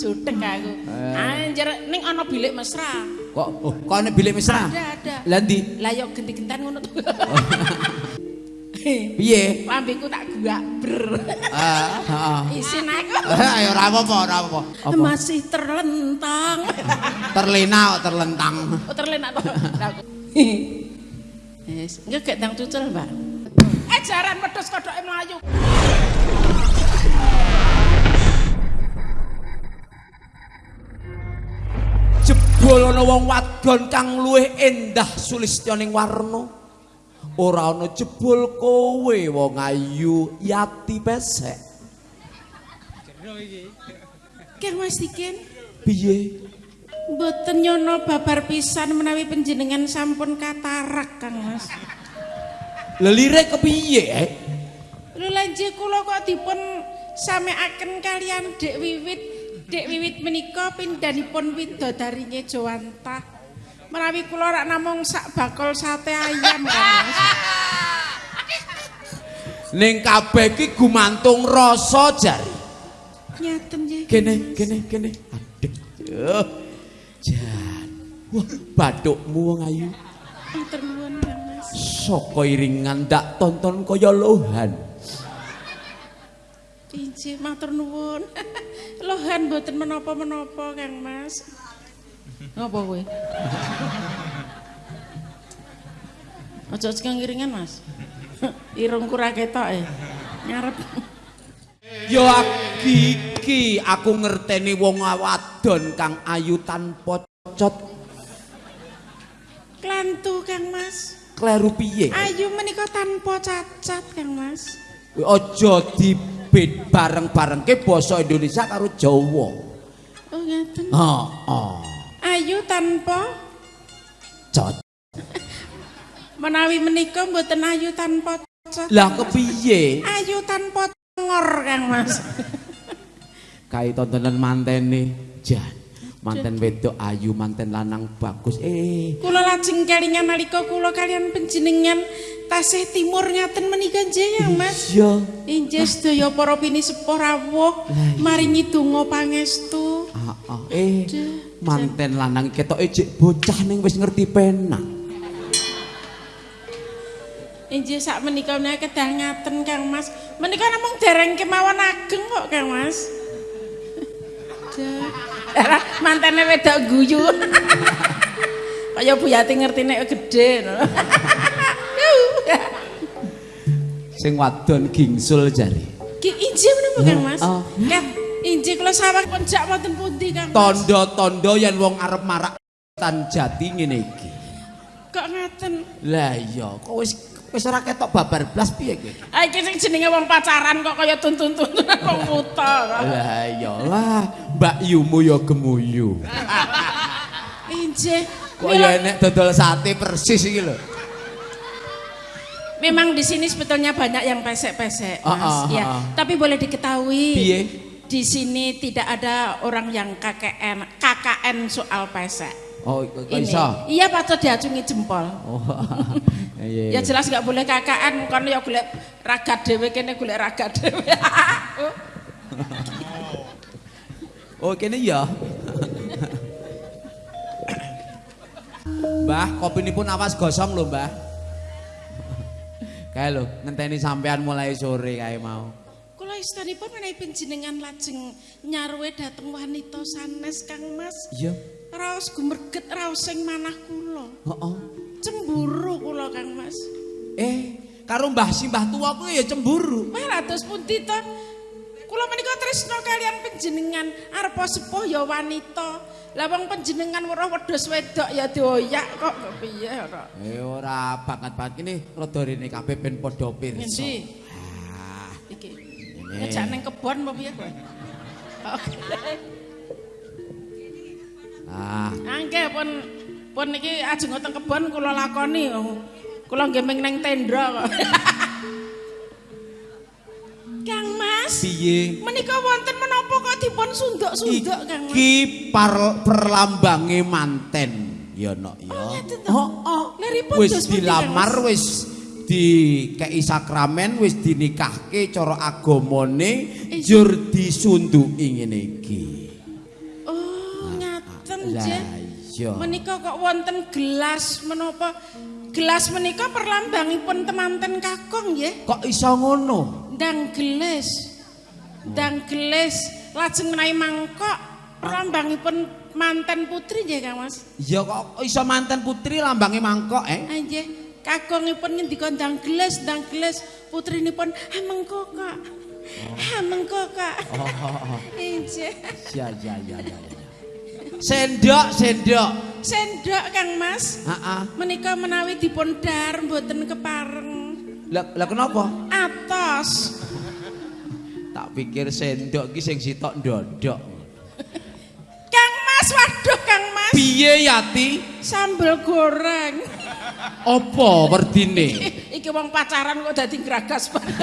Jutek aku. Anjir ning ana bilik mesra. Kok oh, kok ana bilik mesra? Ada ada. Lah ndi? Lah yo genti-gentan ngono to. Piye? Lambeku tak guak ber. Ah, heeh. Isin aku. Eh, ora apa-apa, ora apa-apa. Apa? Masih terlentang. Terlena kok terlentang. Oh terlenak to. Wis, engko gek ndang cucul, Mbak. Eh jaran wedhus kodhoke mlayu. Jebul ana wong wadon kang luwih endah sulistyaning warna. Ora ana jebul kowe wong ayu yati pesek. Kang Mas Dikin, Piye? mboten nyono babar pisan menawi panjenengan sampun katarak, Kang Mas. Lelire kepiye? Eh? Lho lanje kula kok dipun sameaken kalian Dek Wiwit. Dek Wiwit menika pindhanipun widodarinya Jawanta. Menawi kula rak namung sak bakul sate ayam, Mas. Ning kabeh iki gumantung rasa jari. Nyaten nggih. Kene, kene, kene. Aduh. Jan. Wah, bathukmu wong ayu. Matur nuwun, Mas. Saka iringan ndak tonton kaya lohan. Injih, matur nuwun. Lohan mboten menapa-menapa, Kang Mas. Ngapa kowe? Aja sekang ngiringan, Mas. Irungku ra ketok e. Ngarep. Ya iki aku ngerteni wong wadon kang ayu tanpa cot Klantu, Kang Mas. kleru piye. Ayu menika tanpa cacat, Kang Mas. Aja dibed bareng-barengke basa Indonesia karo Jawa. Oh, ngeten. Heeh. Ayu tanpa Cot. menawi menika mboten ayu tanpa cacat. Lah kepiye? Ayu tanpa ngor, Kang Mas. Kae tontonan mantene Jan. Manten wedok ayu, manten lanang bagus. Eh, Kula lajeng kelingan nalika kula kalian panjenengan tasih timur ngaten menika Kang Mas. iya. Injih sedaya para pinisepuh rawuh maringi donga pangestu. Ah, ah. Eh, manten lanang ketoke jek bocah ning wis ngerti penang. Injih sak menika menika kedah ngaten Kang Mas. Menika namung dereng kemawon ageng kok Kang Mas. Dah. Mantene wedok guyu. Kaya Bu Yati ngerti nek gedhe. no. Sing wadon gingsul jari. Ki injih menapa Kang Mas? Oh. Kat injih kula sawang penjak wonten pundi Kang Mas? Tondo-tondo yen wong arep marak tan jati ngene iki. Kok ngaten? Lah iya, kok wis wis ora ketok babar blas piye kowe? Ah iki sing jenenge wong pacaran kok kaya tuntun-tuntunan wong buta. Lah iya lah, Mbak Yumu ya gemuyu. Injih. Kok ya enek dodol sate persis iki lho. Memang di sini sebetulnya banyak yang pesek-pesek, Mas. Ah, ah, ya, ah, ah. tapi boleh diketahui Piye? di sini tidak ada orang yang KKN, KKN soal pesek. Oh, kok iso? Iya patut diacungi jempol. Oh. Iya. Ya jelas nggak boleh KKN, kan ya golek raga dhewe kene golek raga dhewe. Oh, kene ya. Mbah, kopi ini pun awas gosong lho, Mbah. Kae lho, ngenteni sampean mulai sore kae mau. Kula istanipun menawi panjenengan lajeng nyarwe dhateng wanita sanes Kang Mas. Iya. Raos gumerget raos sing manah kula. Heeh. Cemburu kula Kang Mas. Eh, karo Mbah Simbah tua kuwi ya cemburu. Melados pundi to? Kula menika tresna kalian panjenengan arepa sepuh ya wanita. Lah wong panjenengan weruh wedhus wedok ya dioyak kok piye ora. Eh ora banget banget ini rada rene kabeh ben padha pirsa. Ngendi? Ah, Iki. Ngejak ning kebon apa piye kowe? Ah, Angke pun pun iki ajeng teng kebon kula lakoni. Kula nggih ning tendra kok. Kang Mas, piye? menika wonten menapa kok dipun sunduk-sunduk Kang Mas? Iki par, perlambange manten. Ya nok ya. Oh? Oh, oh. Wis dilamar wis dikei sakramen wis dinikahke cara agamane jur disunduki ngene iki. Iya. Menika kok wonten gelas menapa? Gelas menika perlambangipun temanten Kakung nggih. Kok iso ngono? Ndang gelas. Ndang gelas lajeng menawi mangkok perlambangipun manten putri nggih Kang Mas. Ya kok iso manten putri lambange mangkok eh? Ah nggih. Kakungipun ngendika ndang gelas, ndang gelas putrinipun mengko kok. Ha mengko kok. Oh, Injih. ya ya ya ya. Sendok, sendok. Sendok Kang Mas. Heeh. Menika menawi dipun dar mboten kepareng. Lah lah kenapa? Atos. Tak pikir sendok ki sing sitok ndodok. Kang Mas, waduh Kang Mas. Piye Yati? Sambel goreng. Apa werdine? Iki wong pacaran kok dadi gragas banget.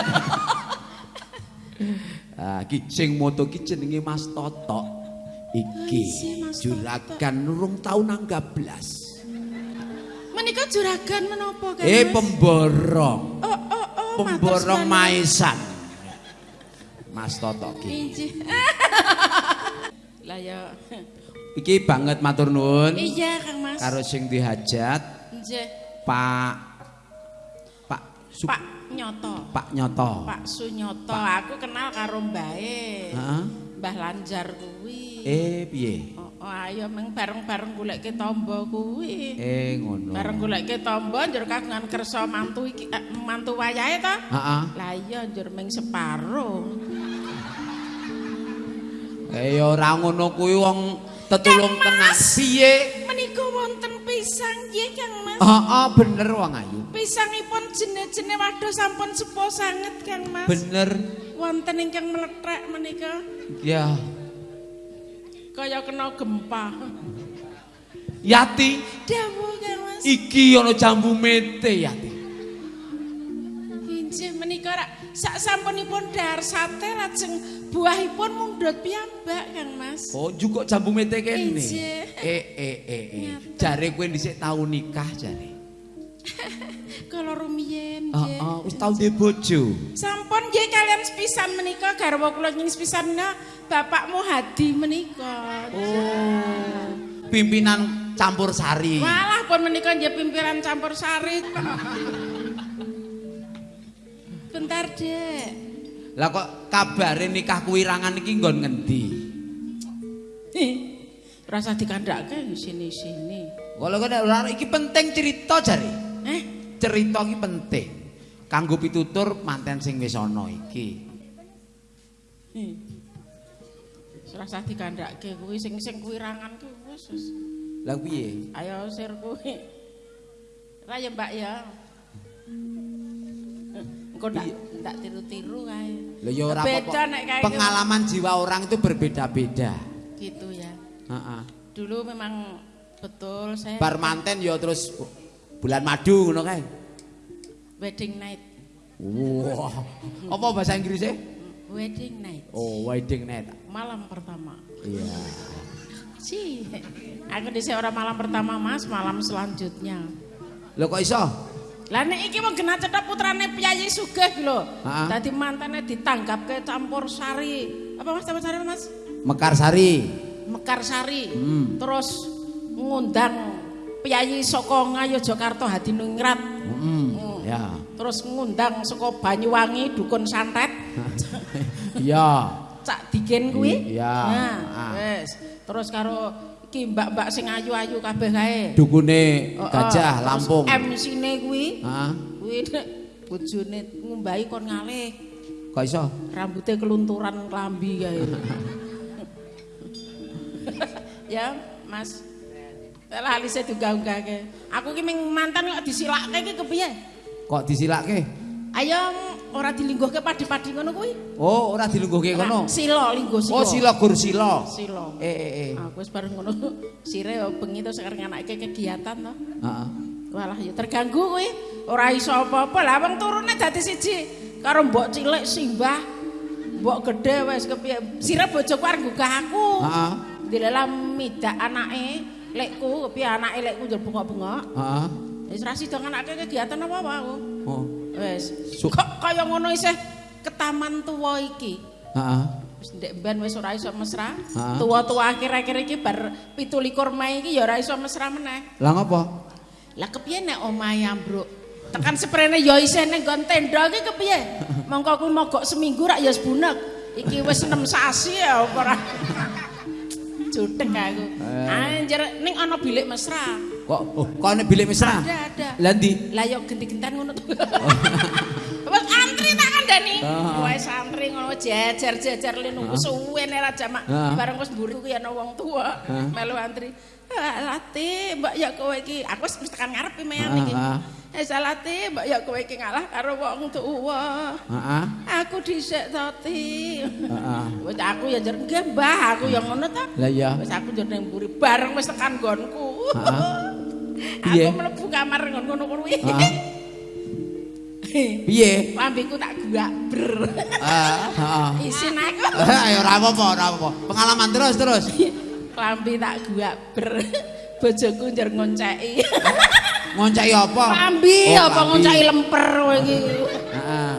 Ah, ki sing moto ki jenenge Mas Toto. Iki juragan nurung tau nanggap blas. Menika juragan menapa Kang Eh pemborong. Oh oh oh. Pemborong maesan. Mas Toto ki. Lah ya. Iki banget matur nuwun Iya Kang Mas. karo sing dihajat Nggih. Pak Pak Su, Pak Nyoto. Pak Nyoto. Pak Sunyoto, aku kenal karo mbae. Heeh. Mbah Lanjar kuwi. Eh piye? Oh, oh, ayo meng bareng-bareng goleke tamba kuwi. Eh ngono. Bareng goleke tamba njur kagungan kersa mantu iki eh, mantu wayahe ta? Heeh. Lah iya njur ming separo. Eh ya ora ngono kuwi wong tetulung tenan. Piye? Menika wonten pisang nggih Kang Mas. Heeh bener wong ayu. Pisangipun jene-jene waduh sampun sepo sanget Kang Mas. Bener. Wonten ingkang mlethek menika Ya. kaya kena gempa. Yati, Dawuh Kang Mas. iki ana jambu mete Yati. Injih menika rak sak sampunipun dahar sate lajeng buahipun mundhut piyambak Kang Mas. Oh, juga jambu mete kene. Ije. Eh eh eh eh. Jare kowe dhisik tau nikah jare. Kala rumiyin nggih. Heeh, wis tau duwe bojo. Sampun nggih kalian sepisan menika garwa kula nying sepisanna bapakmu Hadi menika. Oh. Pimpinan campur sari. Walah pun menika nggih pimpinan campur sari. Bentar, Dek. Lah kok kabare nikah kuwirangan iki nggon ngendi? Rasa dikandhake sini-sini. Kalau kok ora iki penting cerita jare. Cerita iki penting. Kanggo pitutur manten sing wis ana iki. Hmm. Rasa dikandhake kuwi sing sing kuwirangan kuwi wis. wis. Lah piye? Ayo sir kuwi. Ra ya Mbak ya. Engko ndak ndak tiru-tiru kae. Lah ya ora apa-apa. Pengalaman jiwa orang itu berbeda-beda. gitu ya. Heeh. Dulu memang betul saya Bar manten ya terus bulan madu ngono kae. wedding night. Wah. Apa bahasa Inggrisnya? Wedding night. Oh, wedding night. Malam pertama. Iya. Si, aku dhisik ora malam pertama Mas, malam selanjutnya. Lho kok iso? Lah nek iki wong genah cetha putrane Piyayi Sugih lho. Dadi mantene ditangkapke campur sari. Apa Mas campur sari Mas? Mekarsari. Mekarsari. Hmm. Terus ngundang Piyayi saka Ngayogyakarta Hadiningrat. Heeh. Ya. Terus ngundang saka Banyuwangi dukun santet. Iya. Cak Digen kuwi. Iya. Nah, Ah. wis. Terus karo iki mbak-mbak sing ayu-ayu kabeh kae. Dukune. Gajah Lampung. MC-ne kuwi. Heeh. Kuwi bojone ngumbahi kon ngalih. Kok iso? Rambutnya kelunturan klambi kae. ya, Mas. Lah alise diunggah-unggahke. Aku ki ming mantan kok disilakke ki kepiye? Kok disilake? Ayo ora dilingguhke padi-padi ngono kuwi. Oh, ora dilungguhke kono. Sila lingguh sila. Oh, sila gur sila. Sila. Eh eh eh. Aku wis bareng ngono. Sire yo bengi to sekarang anake kegiatan to. Heeh. Walah ya terganggu kuwi. Ora iso apa-apa. Lah wong turune dadi siji karo mbok cilik simbah. Mbok gedhe wis kepiye. Sire bojoku arep nggugah aku. Heeh. Dilelam midak anake, lekku kepiye anake lekku njur bengok-bengok. Heeh. Wis ra sida anake kegiatan apa-apa aku. Oh. Wis. Kok kaya ngono isih ke taman tuwa iki. Heeh. Ndek ben wis ora iso mesra. Ha? Tua-tua akhir-akhir iki bar 17 Mei iki ya ora iso mesra meneh. Lah ngopo? Lah kepiye nek omahe ambruk? Tekan sprene ya isih ning nggon tenda iki kepiye? Mongko kuwi mogok seminggu rak ya sebunek. Iki wis 6 sasi ya apa ora. Jutek aku. Anjir ning ana bilik mesra. Kok oh, kok ana bilik mesra? Ada, ada. Lah ndi? Lah yo genti-genten ngono to. Wes antri tak kandhani. Ah. Wes antri ngono jejer-jejer le nunggu suwe nek ra jamak. Ah. Bareng wis mburi kuwi ana wong tuwa melu antri. Ah, Lati, Mbak ya kowe iki. Aku wis tekan ngarep iki meyan iki. Ah, ah. Eh salati, Mbak ya kowe iki ngalah karo wong tuwa. Heeh. Aku dhisik toti. Heeh. Wis aku ya njer nggih Mbah, aku ya ngono ta. Lah iya. Wis aku njer ning mburi bareng wis tekan nggonku. Piye? Aku mlebu kamar ngono kuwi. Heeh. Piye? Lambiku tak guak ber. Ah, heeh. Isin aku. Ayo ora apa-apa, ora apa-apa. Pengalaman terus terus. Lambi tak guak ber. Bojoku njer ngonceki. Ngoncaki apa? Lambi Oh, apa ngonceki lemper kowe iki. Heeh.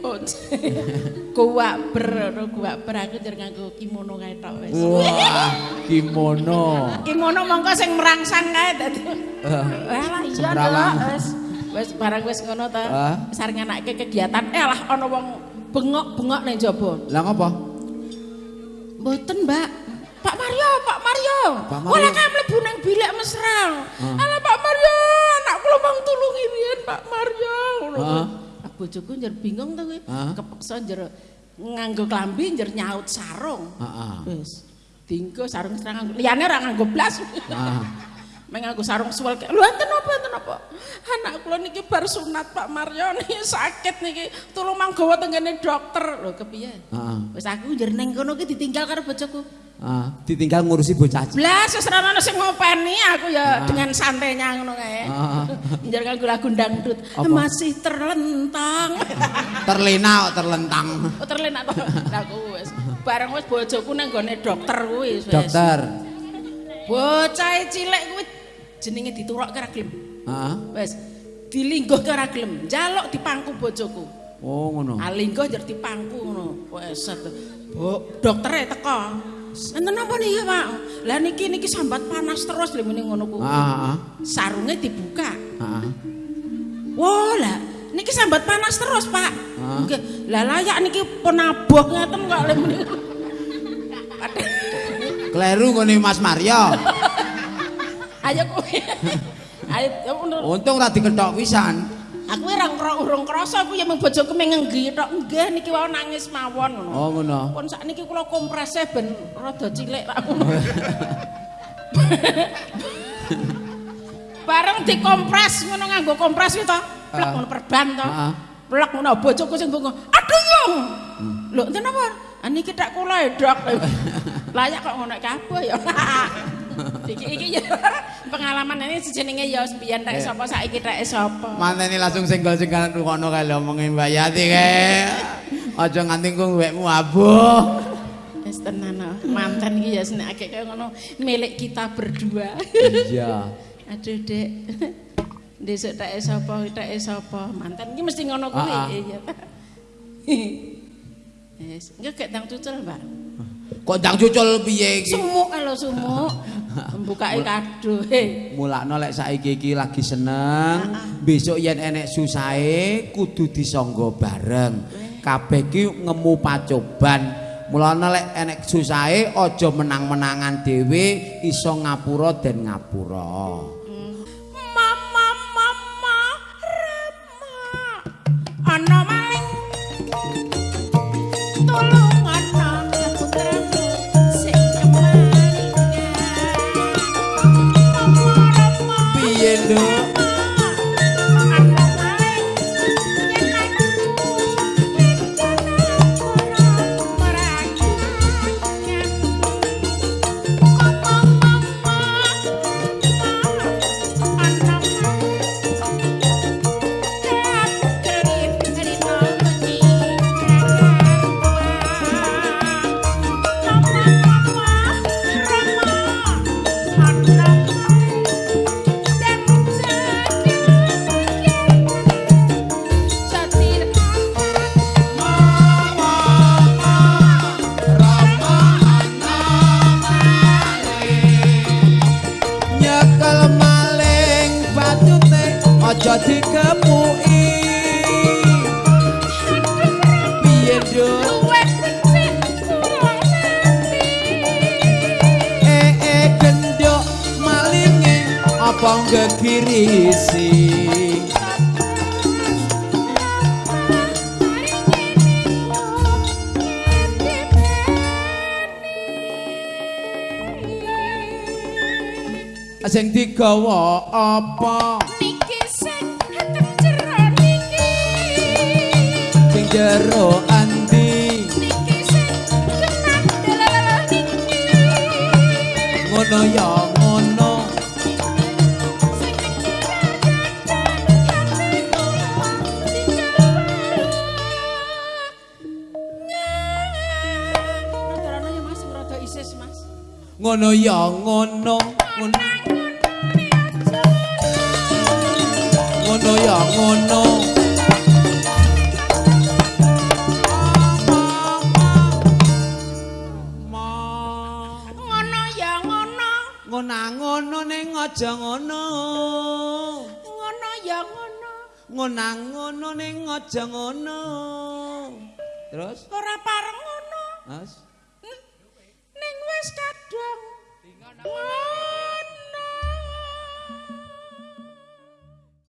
Guak ber, no guak ber aku njer nganggo kimono kae tok wis. Wah, kimono. Kimono mongko sing merangsang kae dadi. Alah iya. Dok, wis. Wis barang wis ngono ta. Ah. Sareng anake kegiatan eh lah ana wong bengok-bengok ning jaba. Lah ngopo? Mboten, Mbak. Pak Mario, Pak Mario. Pak Mario. Wala kae mlebu nang bilik mesra. Alah Pak Mario, anak kula mang tulungi riyen Pak Mario. Ngono Ah. kuwi. Ah, Bojoku njer bingung to kuwi. Ah. Kepeksa njer nganggo klambi njer nyaut sarung. Heeh. Wis. Dinggo sarung serang nganggo. Liyane ora nganggo blas. Ah. Mek nganggo sarung suwel kayak, lho enten apa enten apa? Anak kula niki bar sunat Pak Mario niki sakit niki. Tulung manggawa tenggene dokter. Lho kepiye? Heeh. Wis aku njer ning kono ki ditinggal karo bojoku. Ah, ditinggal ngurusi bocah. Blas wis ora ana sing ngopeni aku ya dengan santainya ngono kae. Ah. Njer nganggo lagu dangdut. Apa? Masih terlentang. Terlena kok terlentang. Oh terlenak to. Lah aku wis bareng wis bojoku nang gone dokter kuwi wis. Dokter. Bocah cilik kuwi jenenge diturok ora gelem. Heeh. Wis dilingguh ora gelem. Njaluk dipangku bojoku. Oh, ngono. Alinggo njer dipangku ngono. Wes set. Bu, doktere teko. Enten apa nih Pak? Lah niki niki sambat panas terus lho muni ngono ku. Heeh. Sarunge dibuka. Heeh. Wah, lah niki sambat panas terus, Pak. Ah. Nggih. Lah layak niki pun abuh ngeten kok lho muni. Kleru ngene Mas Mario. Ayo kowe. Untung ora diketok pisan. Aku ora urung krasa aku ya mung bojoku mengenggi tok. Nggih niki wae nangis mawon ngono. Oh, ngono. Pun sakniki kula komprese ben rada cilik tak ngono. Bareng dikompres ngono nganggo kompres kuwi to. Plek Ah. ngono perban to. Ah. Plek ngono bojoku sing bengong. Aduh yung. Lho enten apa? Ah niki tak kula e, Dok. Layak kok ngono kabeh ya. iki iki ya pengalaman ini sejenenge ya sembian tak sapa saiki tak sapa. Manteni langsung senggol-senggolan rukono kae lho omongi Mbak Yati kae. Aja nganti ku wekmu abuh. Wis tenan ah. mantan iki ya senekake kaya ngono milik kita berdua. Iya. Aduh, Dek. Desuk tak sapa, tak sapa. Mantan iki mesti ngono kuwi. Ah, ah. Iya. Wis, enggak gak tang cucul, Mbak. Kok ndang cucul piye iki? Sumuk kalau sumuk. Mbukake kado. He. Mulakno lek saiki iki lagi seneng, besok yen enek susahe kudu disangga bareng. Kabeh ki ngemu pacoban. Mulane lek enek susahe aja menang-menangan dhewe, iso ngapura den ngapura. cekel maling bacute aja dikepuki. Piye do eh eh gendok malinge apa ngegirisi sing digawa apa? Niki sing hatem jero niki. Sing jero andi. Niki sing kenang dalah niki. Ngono ya ngono. Sing kenang hati kula Rada-rada ya Mas, rada isis Mas. ngono ya ngono ngono ngono ya ngono Ngono ya ngono, ngono ngono ning aja ngono ngono ya ngono. ngono ngono ning aja ngono terus Ora pareng ngono. Mas Ning wis kadung. Ngono.